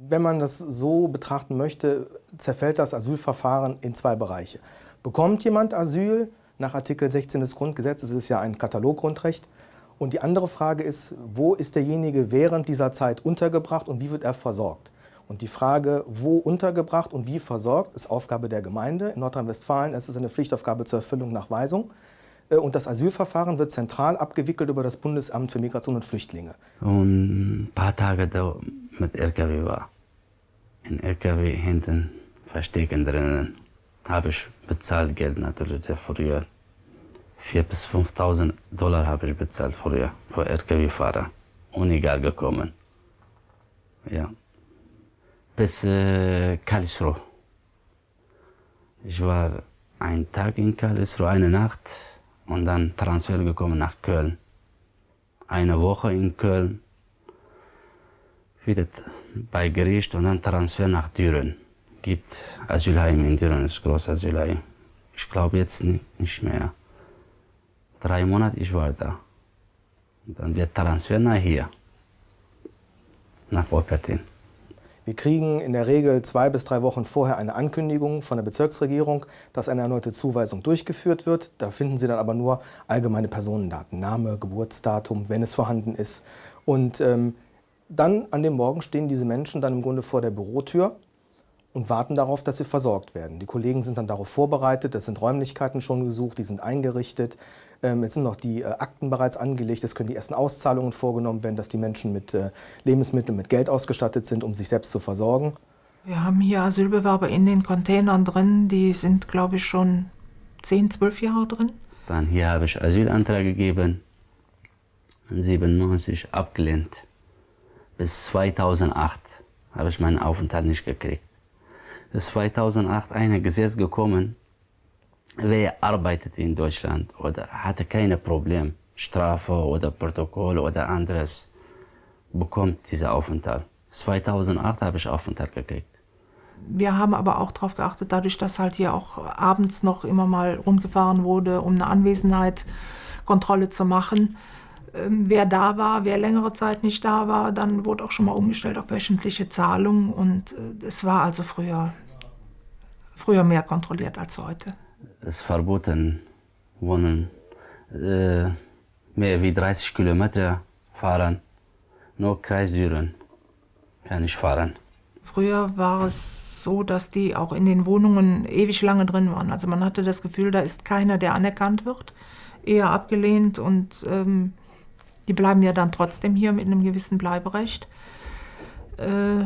Wenn man das so betrachten möchte, zerfällt das Asylverfahren in zwei Bereiche. Bekommt jemand Asyl nach Artikel 16 des Grundgesetzes, es ist ja ein Kataloggrundrecht, und die andere Frage ist, wo ist derjenige während dieser Zeit untergebracht und wie wird er versorgt? Und die Frage, wo untergebracht und wie versorgt, ist Aufgabe der Gemeinde. In Nordrhein-Westfalen ist es eine Pflichtaufgabe zur Erfüllung nach Weisung. Äh, und das Asylverfahren wird zentral abgewickelt über das Bundesamt für Migration und Flüchtlinge. Und ein paar Tage da mit LKW war. In LKW hinten verstecken drinnen. Habe ich bezahlt Geld natürlich früher. 4.000 bis 5.000 Dollar habe ich bezahlt früher für LKW-Fahrer. Ohne gar gekommen. Ja. Bis äh, Karlsruhe. Ich war einen Tag in Karlsruhe, eine Nacht und dann Transfer gekommen nach Köln. Eine Woche in Köln, wieder bei Gericht und dann Transfer nach Düren. Gibt Asylheim in Düren, das große Asylheim. Ich glaube jetzt nicht mehr. Drei Monate ich war da. Und dann wird Transfer nach hier, nach Wuppertal. Wir kriegen in der Regel zwei bis drei Wochen vorher eine Ankündigung von der Bezirksregierung, dass eine erneute Zuweisung durchgeführt wird. Da finden Sie dann aber nur allgemeine Personendaten, Name, Geburtsdatum, wenn es vorhanden ist. Und ähm, dann an dem Morgen stehen diese Menschen dann im Grunde vor der Bürotür und warten darauf, dass sie versorgt werden. Die Kollegen sind dann darauf vorbereitet, es sind Räumlichkeiten schon gesucht, die sind eingerichtet. Ähm, jetzt sind noch die äh, Akten bereits angelegt, es können die ersten Auszahlungen vorgenommen werden, dass die Menschen mit äh, Lebensmitteln, mit Geld ausgestattet sind, um sich selbst zu versorgen. Wir haben hier Asylbewerber in den Containern drin, die sind, glaube ich, schon 10, 12 Jahre drin. Dann hier habe ich Asylantrag gegeben, 97 abgelehnt. Bis 2008 habe ich meinen Aufenthalt nicht gekriegt. Bis 2008 ein Gesetz gekommen, wer arbeitet in Deutschland oder hatte keine Probleme, Strafe oder Protokoll oder anderes, bekommt dieser Aufenthalt. 2008 habe ich Aufenthalt gekriegt. Wir haben aber auch darauf geachtet, dadurch, dass halt hier auch abends noch immer mal rundgefahren wurde, um eine Anwesenheitskontrolle zu machen. Ähm, wer da war, wer längere Zeit nicht da war, dann wurde auch schon mal umgestellt auf wöchentliche Zahlungen und äh, es war also früher, früher mehr kontrolliert als heute ist verboten, wohnen äh, mehr wie 30 Kilometer fahren. Nur Kreis Düren kann ich fahren. Früher war es so, dass die auch in den Wohnungen ewig lange drin waren. Also man hatte das Gefühl, da ist keiner, der anerkannt wird, eher abgelehnt und ähm, die bleiben ja dann trotzdem hier mit einem gewissen Bleiberecht. Äh,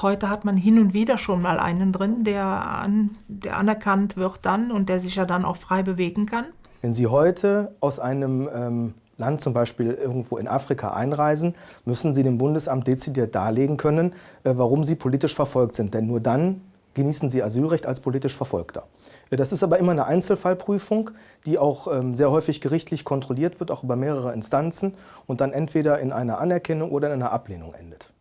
heute hat man hin und wieder schon mal einen drin, der, an, der anerkannt wird dann und der sich ja dann auch frei bewegen kann. Wenn Sie heute aus einem ähm, Land, zum Beispiel irgendwo in Afrika, einreisen, müssen Sie dem Bundesamt dezidiert darlegen können, äh, warum Sie politisch verfolgt sind. Denn nur dann genießen Sie Asylrecht als politisch Verfolgter. Das ist aber immer eine Einzelfallprüfung, die auch ähm, sehr häufig gerichtlich kontrolliert wird, auch über mehrere Instanzen und dann entweder in einer Anerkennung oder in einer Ablehnung endet.